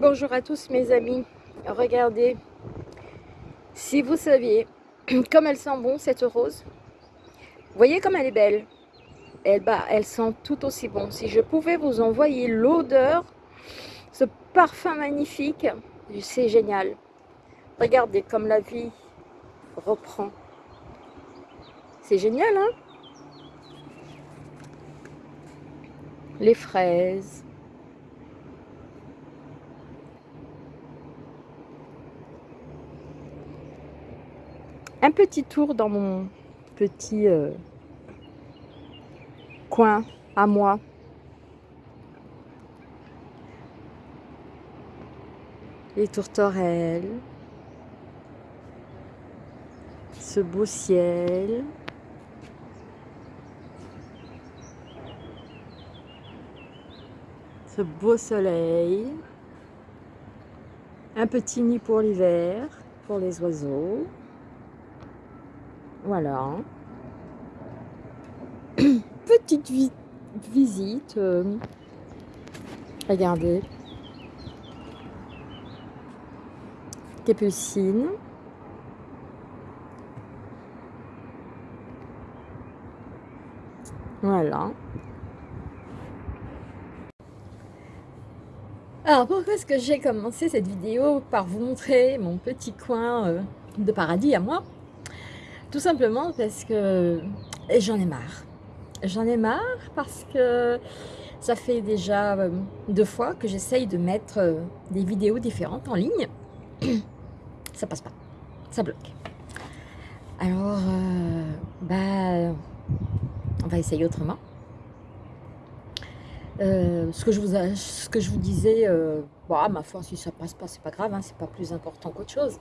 Bonjour à tous mes amis, regardez, si vous saviez comme elle sent bon cette rose, voyez comme elle est belle, elle, bah, elle sent tout aussi bon. Si je pouvais vous envoyer l'odeur, ce parfum magnifique, c'est génial. Regardez comme la vie reprend. C'est génial, hein? Les fraises, un petit tour dans mon petit euh, coin à moi. Les tourterelles, ce beau ciel. Ce beau soleil. Un petit nid pour l'hiver, pour les oiseaux. Voilà. Petite visite. Euh, regardez. Capucine. Voilà. Alors pourquoi est-ce que j'ai commencé cette vidéo par vous montrer mon petit coin euh, de paradis à moi? Tout simplement parce que j'en ai marre. J'en ai marre parce que ça fait déjà euh, deux fois que j'essaye de mettre euh, des vidéos différentes en ligne. Ça passe pas. Ça bloque. Alors, euh, bah, on va essayer autrement. ce, que je vous disais, bah, ma foi, si ça passe pas, c'est pas grave, hein, c'est pas plus important qu'autre chose.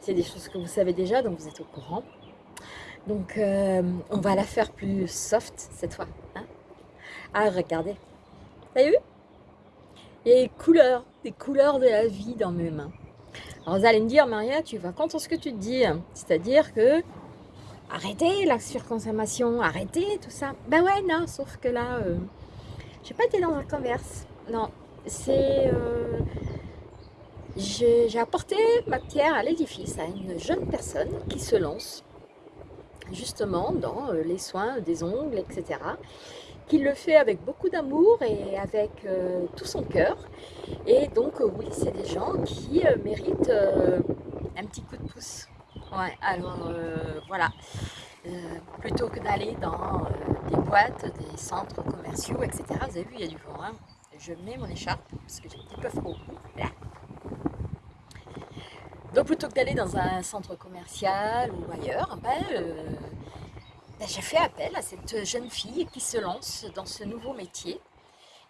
C'est des choses que vous savez déjà, donc vous êtes au courant. Donc, euh, on va la faire plus soft cette fois. Hein ah, regardez. Vous avez vu? Il des couleurs, des couleurs de la vie dans mes mains. Alors, vous allez me dire, Maria, tu vas contre ce que tu te dis. C'est-à-dire que, arrêtez la surconsommation, arrêtez tout ça. Ben ouais, non, sauf que là, euh, j'ai pas été dans un converse. Non, c'est... Euh, j'ai apporté ma pierre à l'édifice à une jeune personne qui se lance justement dans euh, les soins des ongles, etc. Qu'il le fait avec beaucoup d'amour et avec euh, tout son cœur. Et donc euh, oui, c'est des gens qui méritent un petit coup de pouce. Ouais, alors voilà. plutôt que d'aller dans des boîtes, des centres commerciaux, etc. Vous avez vu, il y a du vent. Hein. Je mets mon écharpe parce que j'ai un petit peu froid. Donc plutôt que d'aller dans un centre commercial ou ailleurs, ben, euh, ben, j'ai fait appel à cette jeune fille qui se lance dans ce nouveau métier.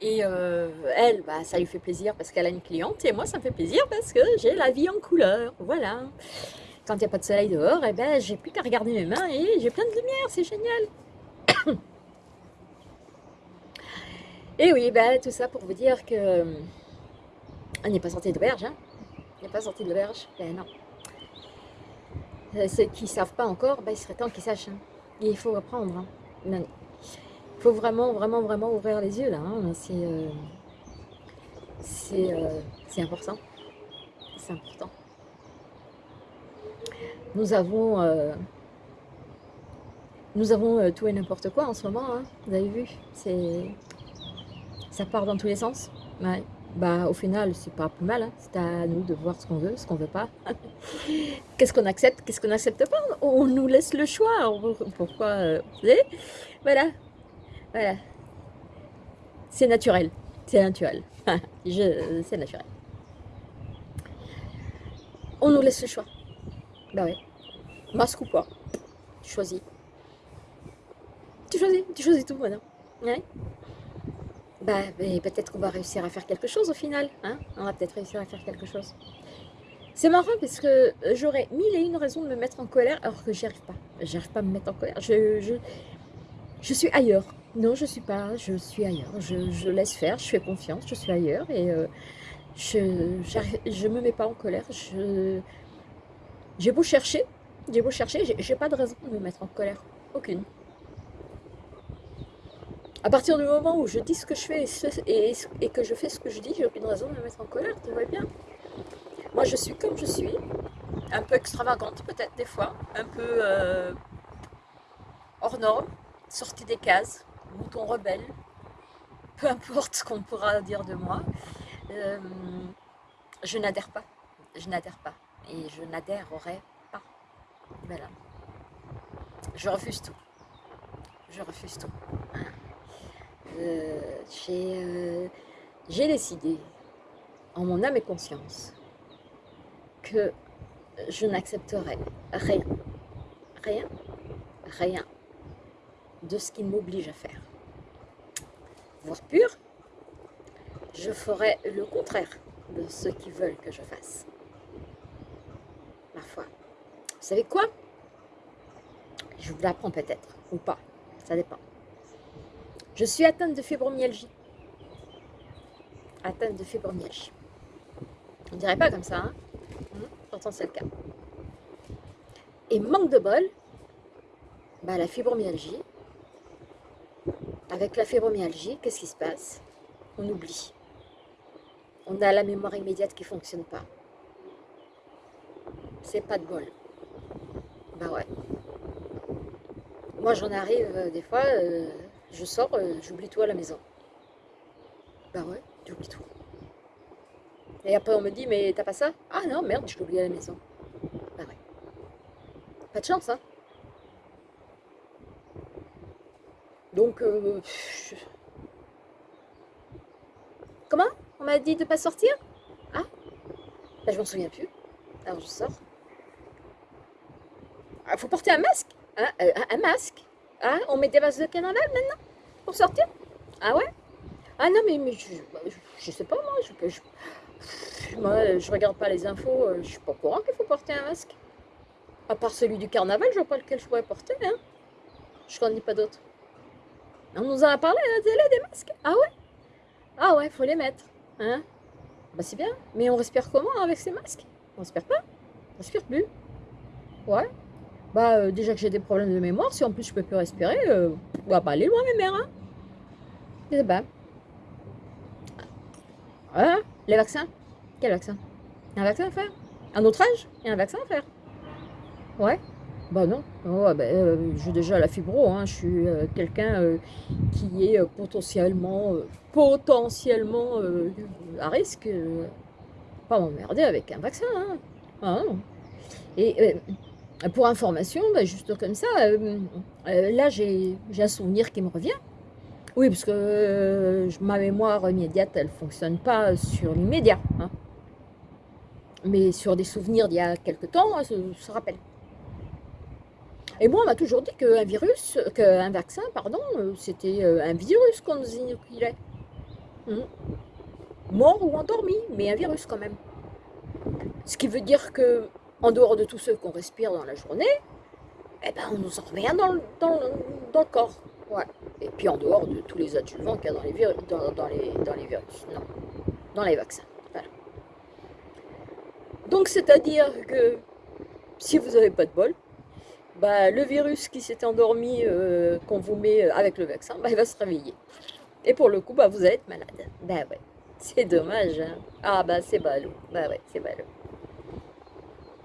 Et euh, elle, ben, ça lui fait plaisir parce qu'elle a une cliente et moi ça me fait plaisir parce que j'ai la vie en couleur, voilà. Quand il n'y a pas de soleil dehors, eh ben, j'ai plus qu'à regarder mes mains et j'ai plein de lumière, c'est génial. et oui, ben, tout ça pour vous dire que on n'est pas sorti d'auberge, hein pas sorti de l'auberge? Ben non. Euh, ceux qui ne savent pas encore, ben, il serait temps qu'ils sachent. Hein. il faut apprendre. Hein. Il faut vraiment, vraiment, vraiment ouvrir les yeux là. Hein. Euh, euh, c'est important. C'est important. Nous avons, nous avons tout et n'importe quoi en ce moment. Vous avez vu? Ça part dans tous les sens. Bah, au final, c'est pas plus mal. Hein. C'est à nous de voir ce qu'on veut, ce qu'on veut pas. qu'est-ce qu'on accepte, qu'est-ce qu'on n'accepte pas? On nous laisse le choix. Pourquoi euh, Voilà. Voilà. C'est naturel. C'est naturel. c'est naturel. On nous laisse le choix. Bah ouais. Masque ou pas? Tu choisis. Tu choisis. Tu choisis tout maintenant. Ouais bah, peut-être qu'on va réussir à faire quelque chose au final. Hein On va peut-être réussir à faire quelque chose. C'est marrant parce que euh, j'aurais mille et une raisons de me mettre en colère alors que j'y arrive pas. J'arrive pas à me mettre en colère. Je, suis ailleurs. Non, je suis pas. Je suis ailleurs. Je, laisse faire. Je fais confiance. Je suis ailleurs et euh, je je me mets pas en colère. J'ai beau chercher. J'ai beau chercher. J'ai pas de raison de me mettre en colère. Aucune. À partir du moment où je dis ce que je fais et, que je fais ce que je dis, j'ai aucune raison de me mettre en colère, tu vois bien. Moi, je suis comme je suis, un peu extravagante peut-être des fois, un peu euh, hors norme, sortie des cases, mouton rebelle, peu importe ce qu'on pourra dire de moi. Euh, je n'adhère pas, je n'adhère pas, et je n'adhérerai pas. Voilà. Je refuse tout. Je refuse tout. Euh, euh, j'ai décidé, en mon âme et conscience, que je n'accepterai rien, rien, rien de ce qui m'oblige à faire. Voire pur, je ferai le contraire de ce qu'ils veulent que je fasse. Ma foi. Vous savez quoi? Je vous l'apprends peut-être, ou pas, ça dépend. Je suis atteinte de fibromyalgie. Atteinte de fibromyalgie. On dirait pas comme ça, hein hum, Pourtant, c'est le cas. Et manque de bol, bah, la fibromyalgie, avec la fibromyalgie, qu'est-ce qui se passe? On oublie. On a la mémoire immédiate qui ne fonctionne pas. C'est pas de bol. Bah ouais. Moi, j'en arrive euh, des fois, euh, je sors, euh, j'oublie tout à la maison. Bah ouais, j'oublie tout. Et après, on me dit, mais t'as pas ça? Ah non, merde, je l'ai oublié à la maison. Bah ouais. Pas de chance, hein Donc, euh, comment? On m'a dit de pas sortir? Ah bah, je m'en souviens plus. Alors, je sors. Il ah, faut porter un masque hein euh, un, masque ah, On met des vases de carnaval maintenant Pour sortir? Ah ouais? Ah non, mais, mais je, sais pas, moi. Je, je, je regarde pas les infos. Euh, je suis pas au courant qu'il faut porter un masque. À part celui du carnaval, je vois pas lequel je pourrais porter. Hein. Je connais pas d'autres. On nous en a parlé à la télé des masques? Ah ouais? Ah ouais, faut les mettre. Hein Bah c'est bien. Mais on respire comment avec ces masques? On respire pas? On respire plus? Ouais. Bah euh, déjà que j'ai des problèmes de mémoire, si en plus je peux plus respirer, euh, on va pas aller loin mes mères. Hein Et bah. Hein Les vaccins Quel vaccin? Un vaccin à faire? Un autre âge? Il y a un vaccin à faire? Ouais bah non, oh, bah, euh, j'ai déjà la fibro, hein. je suis euh, quelqu'un qui est potentiellement, potentiellement à risque, pas m'emmerder avec un vaccin. Hein. Ah, Et pour information, bah, juste comme ça, là j'ai un souvenir qui me revient. Oui, parce que ma mémoire immédiate, elle ne fonctionne pas sur l'immédiat. Hein. Mais sur des souvenirs d'il y a quelque temps, ça se rappelle. Et moi, on m'a toujours dit qu'un virus, qu'un vaccin, pardon, euh, c'était euh, un virus qu'on nous inoculait. Hmm. Mort ou endormi, mais un virus quand même. Ce qui veut dire que, en dehors de tous ceux qu'on respire dans la journée, eh ben, on nous en un dans le, dans, corps. Et puis en dehors de tous les adjuvants qu'il y a dans les virus, non, dans les vaccins. Voilà. Donc c'est-à-dire que si vous n'avez pas de bol, bah, le virus qui s'est endormi, euh, qu'on vous met euh, avec le vaccin, bah, il va se réveiller. Et pour le coup, bah, vous allez être malade. Bah ouais, c'est dommage. Hein. Ah bah c'est ballot. Bah ouais, c'est ballot.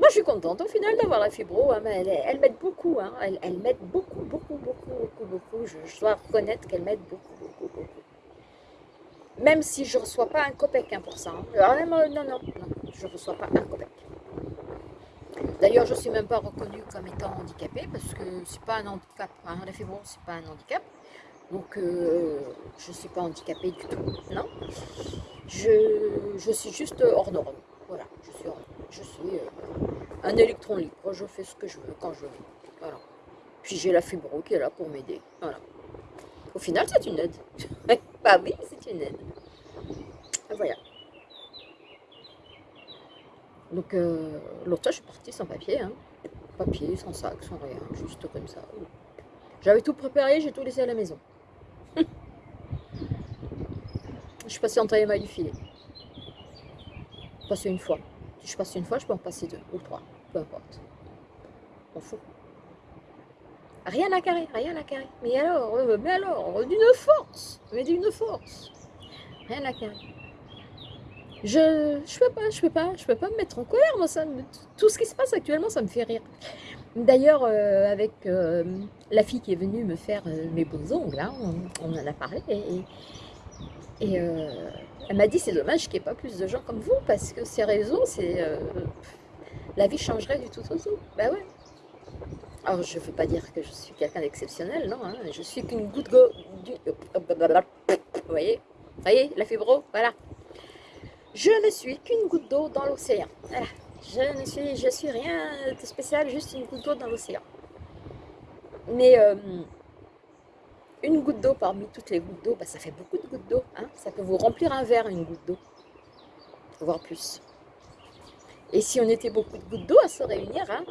Je suis contente au final d'avoir la fibro. Hein, elle, elle m'aide beaucoup. Hein. Elle, elle m'aide beaucoup, beaucoup, beaucoup, beaucoup, beaucoup. Je, dois reconnaître qu'elle m'aide beaucoup, beaucoup, beaucoup. Même si je ne reçois pas un copec pour ça. Ah, non, non, non, je ne reçois pas un copec. D'ailleurs, je ne suis même pas reconnue comme étant handicapée parce que c'est pas un handicap. Hein, la fibrose, c'est pas un handicap. Donc, euh, je ne suis pas handicapée du tout. Non. Je, suis juste hors norme. Voilà, je suis, je suis euh, un électron libre. Je fais ce que je veux quand je veux. Voilà. Puis j'ai la fibro qui est là pour m'aider. Voilà. Au final, c'est une aide. bah oui, c'est une aide. Voilà. Donc euh, l'autre fois, je suis partie sans papier, hein. papier, sans sac, sans rien, juste comme ça. J'avais tout préparé, j'ai tout laissé à la maison. je suis passée en taille du filet. Passer une fois. Je passe une fois, je peux en passer deux ou trois, peu importe. On fout. Rien à carrer, rien à carrer. Mais alors, euh, mais alors, d'une force, mais d'une force. Rien à carrer. Je, je peux pas, je peux pas, je peux pas me mettre en colère, moi, ça, tout ce qui se passe actuellement, ça me fait rire. D'ailleurs, euh, avec euh, la fille qui est venue me faire mes beaux ongles, hein, on, en a parlé, et elle m'a dit, c'est dommage qu'il n'y ait pas plus de gens comme vous, parce que ces réseaux, c'est... la vie changerait du tout au tout. Ben ouais, alors, je ne veux pas dire que je suis quelqu'un d'exceptionnel, non, hein. je suis qu'une goutte d'eau. Vous voyez Vous voyez, la fibro, voilà. Je ne suis qu'une goutte d'eau dans l'océan. Je ne suis, je suis rien de spécial, juste une goutte d'eau dans l'océan. Mais euh, une goutte d'eau parmi toutes les gouttes d'eau, bah, ça fait beaucoup de gouttes d'eau. Hein. ça peut vous remplir un verre, une goutte d'eau, voire plus. Et si on était beaucoup de gouttes d'eau à se réunir, hein,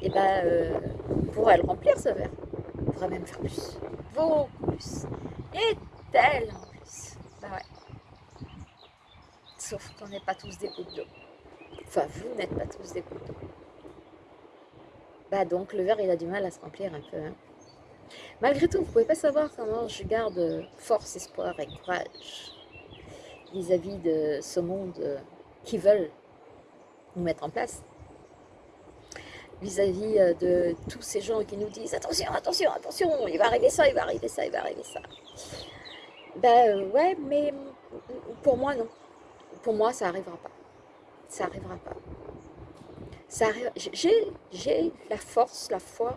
et ben, euh, on pourrait le remplir ce verre. On pourrait même faire plus. Beaucoup plus. Et tellement plus. Ben ouais. Sauf qu'on n'est pas tous des gouttes d'eau. Enfin, vous n'êtes pas tous des gouttes d'eau. Bah donc, le verre, il a du mal à se remplir un peu. Hein. Malgré tout, vous ne pouvez pas savoir comment je garde force, espoir et courage vis-à-vis de ce monde euh, qui veulent nous mettre en place vis-à-vis euh, de tous ces gens qui nous disent attention, attention, attention, il va arriver ça, il va arriver ça, il va arriver ça. Ben ouais, mais pour moi non. Pour moi ça n'arrivera pas. Ça n'arrivera pas. J'ai la force, la foi,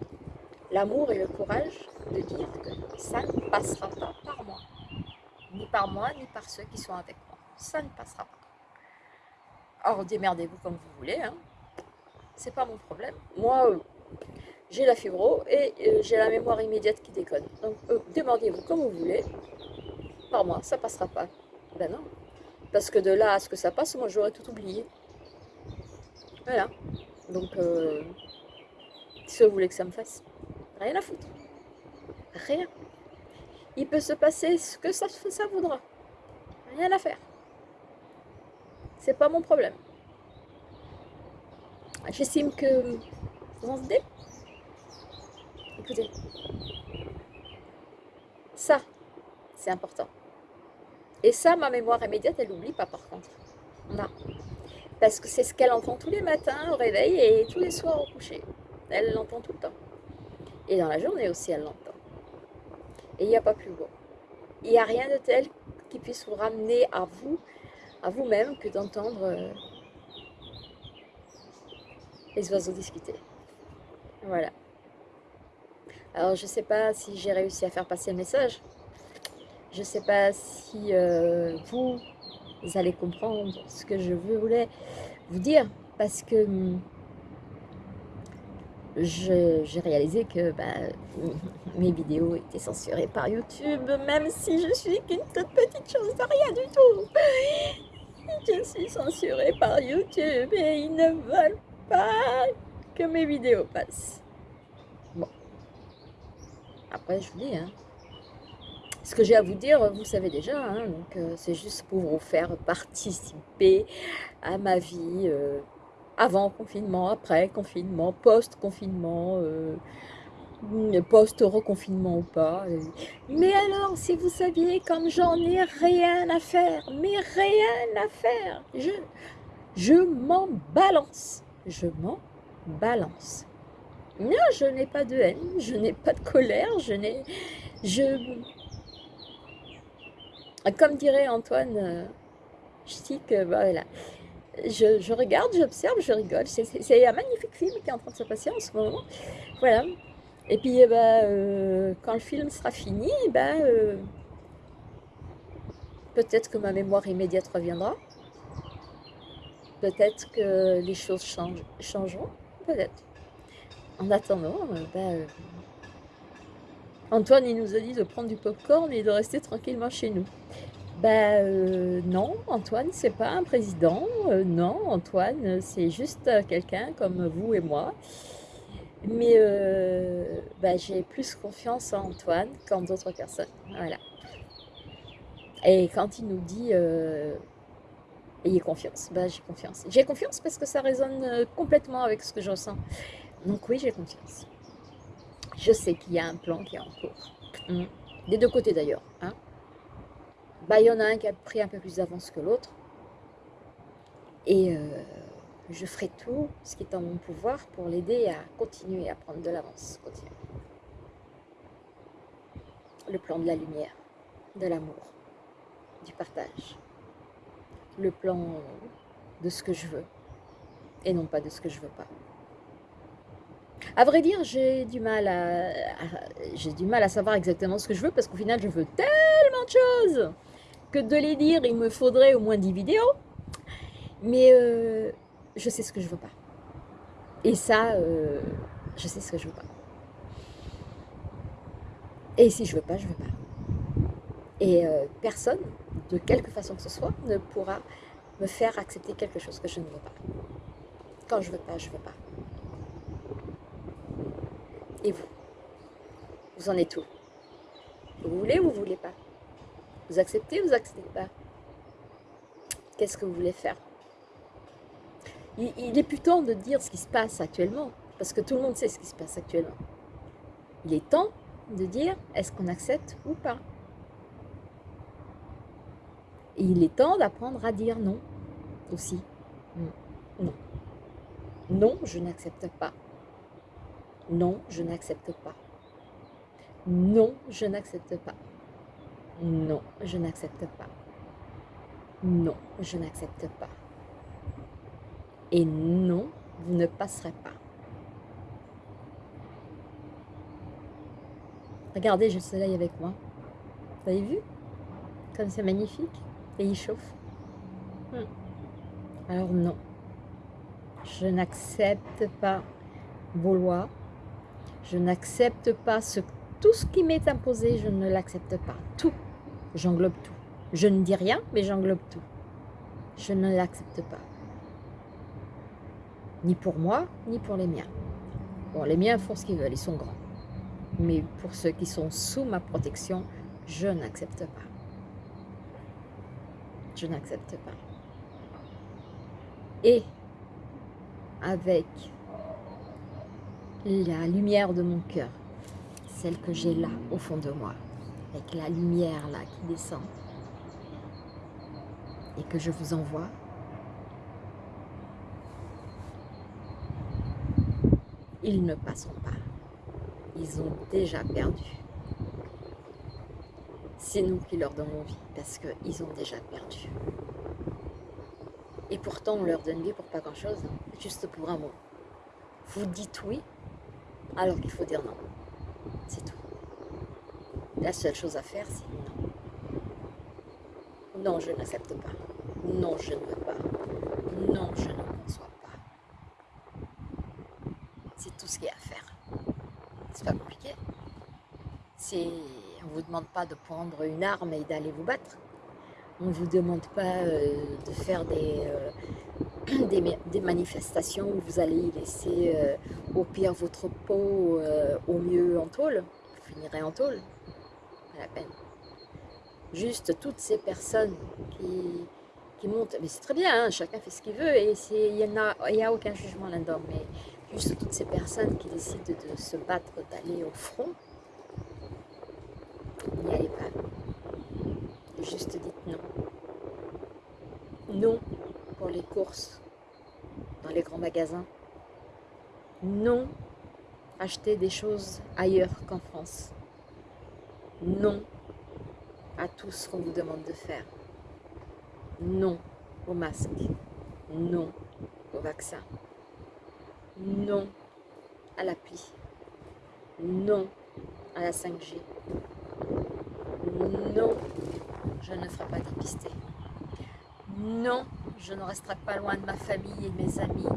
l'amour et le courage de dire que ça ne passera pas par moi. Ni par moi, ni par ceux qui sont avec moi. Ça ne passera pas. Alors démerdez-vous comme vous voulez, hein. c'est pas mon problème. Moi, euh, j'ai la fibro et euh, j'ai la mémoire immédiate qui déconne. Donc euh, démerdez-vous comme vous voulez. Par moi, ça passera pas. Ben non. Parce que de là à ce que ça passe, moi j'aurais tout oublié. Voilà. Donc, si vous voulez que ça me fasse, rien à foutre. Rien. Il peut se passer ce que ça, voudra. Rien à faire c'est pas mon problème. J'estime que vous en Écoutez, ça, c'est important. Et ça, ma mémoire immédiate, elle n'oublie pas par contre. Non. Parce que c'est ce qu'elle entend tous les matins au réveil et tous les soirs au coucher. Elle l'entend tout le temps. Et dans la journée aussi, elle l'entend. Et il n'y a pas plus beau. Il n'y a rien de tel qui puisse vous ramener à vous à vous-même que d'entendre euh, les oiseaux discuter. Voilà. Alors, je ne sais pas si j'ai réussi à faire passer le message. Je ne sais pas si euh, vous, allez comprendre ce que je voulais vous dire. Parce que hum, j'ai réalisé que bah, mes vidéos étaient censurées par YouTube, même si je suis qu'une toute petite chose de rien du tout. Je suis censurée par YouTube et ils ne veulent pas que mes vidéos passent. Bon. Après, je vous dis, hein, ce que j'ai à vous dire, vous savez déjà, hein, donc euh, c'est juste pour vous faire participer à ma vie euh, avant confinement, après confinement, post-confinement, euh, post-reconfinement ou pas. Mais alors, si vous saviez comme j'en ai rien à faire, mais rien à faire, je, je m'en balance, je m'en balance. Non, je n'ai pas de haine, je n'ai pas de colère, je n'ai... Je... Comme dirait Antoine euh, dis que voilà, je, regarde, j'observe, je rigole. C'est un magnifique film qui est en train de se passer en ce moment. Voilà, et puis, eh ben, euh, quand le film sera fini, eh ben, euh, peut-être que ma mémoire immédiate reviendra. Peut-être que les choses changeront. Peut-être. En attendant, euh, ben, Antoine, il nous a dit de prendre du popcorn et de rester tranquillement chez nous. Ben non, Antoine, c'est pas un président. non, Antoine, c'est juste quelqu'un comme vous et moi mais euh, bah, j'ai plus confiance en Antoine qu'en d'autres personnes. Voilà. Et quand il nous dit euh, ayez confiance, bah, j'ai confiance. J'ai confiance parce que ça résonne euh, complètement avec ce que je ressens. Donc oui, j'ai confiance. Je sais qu'il y a un plan qui est en cours. Hmm. Des deux côtés d'ailleurs. Hein. Bah, il y en a un qui a pris un peu plus d'avance que l'autre. Et euh, je ferai tout ce qui est en mon pouvoir pour l'aider à continuer à prendre de l'avance. Le plan de la lumière, de l'amour, du partage. Le plan de ce que je veux et non pas de ce que je veux pas. À vrai dire, j'ai du mal à, j'ai du mal à savoir exactement ce que je veux parce qu'au final, je veux tellement de choses de les dire, il me faudrait au moins 10 vidéos. Mais euh, je sais ce que je veux pas. Et ça, euh, je sais ce que je veux pas. Et si je veux pas, je veux pas. Et euh, personne, de quelque façon que ce soit, ne pourra me faire accepter quelque chose que je ne veux pas. Quand je veux pas, je veux pas. Et vous? Vous en êtes où? Vous voulez ou vous voulez pas? Vous acceptez ou vous acceptez pas Qu'est-ce que vous voulez faire? Il, est plus temps de dire ce qui se passe actuellement, parce que tout le monde sait ce qui se passe actuellement. Il est temps de dire est-ce qu'on accepte ou pas. Et il est temps d'apprendre à dire non aussi. Non. Non, je n'accepte pas. Non, je n'accepte pas. Non, je n'accepte pas. Non, je n'accepte pas. Non, je n'accepte pas. Et non, vous ne passerez pas. Regardez, j'ai le soleil avec moi. Vous avez vu? Comme c'est magnifique. Et il chauffe. Hmm. Alors non. Je n'accepte pas vos. Je n'accepte pas tout ce qui m'est imposé. Je ne l'accepte pas. Tout. J'englobe tout. Je ne dis rien, mais j'englobe tout. Je ne l'accepte pas ni pour moi, ni pour les miens. Bon, les miens font ce qu'ils veulent, ils sont grands. Mais pour ceux qui sont sous ma protection, je n'accepte pas. Je n'accepte pas. Et avec la lumière de mon cœur, celle que j'ai là, au fond de moi, avec la lumière là qui descend, et que je vous envoie, ils ne passeront pas. Ils ont déjà perdu. C'est nous qui leur donnons vie parce qu'ils ont déjà perdu. Et pourtant, on leur donne vie pour pas grand-chose, juste pour un mot. Vous dites oui, alors qu'il faut dire non. La seule chose à faire, c'est non. Non, je n'accepte pas. Non, je ne veux pas. Non, je ne conçois pas. C'est tout ce qu'il y a à faire. C'est pas compliqué. On ne vous demande pas de prendre une arme et d'aller vous battre. On ne vous demande pas euh, de faire des, euh, des, manifestations où vous allez laisser euh, au pire votre peau, au mieux en tôle. Vous finirez en tôle. La peine. Juste toutes ces personnes qui, montent, mais c'est très bien, hein, chacun fait ce qu'il veut et il n'y a, a aucun jugement là-dedans, mais juste toutes ces personnes qui décident de se battre, d'aller au front, n'y allez pas. Juste dites non. Non pour les courses dans les grands magasins. Non acheter des choses ailleurs qu'en France. Non à tout ce qu'on vous demande de faire. Non au masque. Non au vaccin. Non à l'appli. Non à la 5G. Non, je ne ferai pas dépister. Non, je ne resterai pas loin de ma famille et de mes amis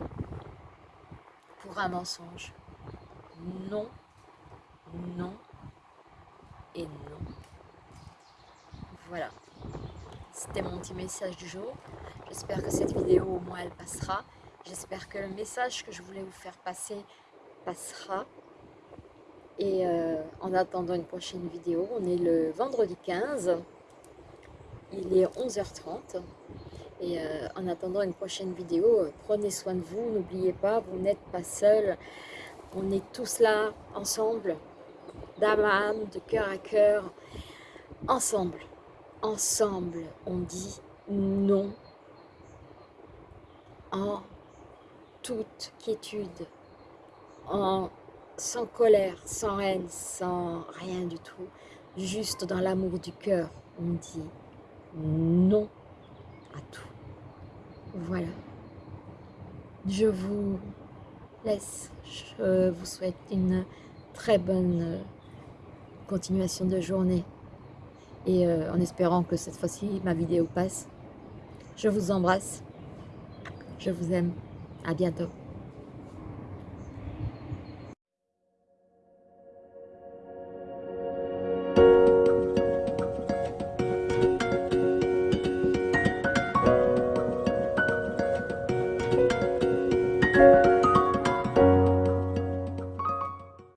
pour un mensonge. Non, non et non. Voilà, c'était mon petit message du jour. J'espère que cette vidéo au moins elle passera. J'espère que le message que je voulais vous faire passer passera. Et euh, en attendant une prochaine vidéo, on est le vendredi 15. Il est 11h30. Et euh, en attendant une prochaine vidéo, euh, prenez soin de vous. N'oubliez pas, vous n'êtes pas seul. On est tous là, ensemble, d'âme de cœur à cœur, ensemble. Ensemble, on dit non en toute quiétude, en, sans colère, sans haine, sans rien du tout, juste dans l'amour du cœur, on dit non à tout. Voilà. Je vous laisse. Je vous souhaite une très bonne continuation de journée. Et euh, en espérant que cette fois-ci, ma vidéo passe. Je vous embrasse. Je vous aime. À bientôt.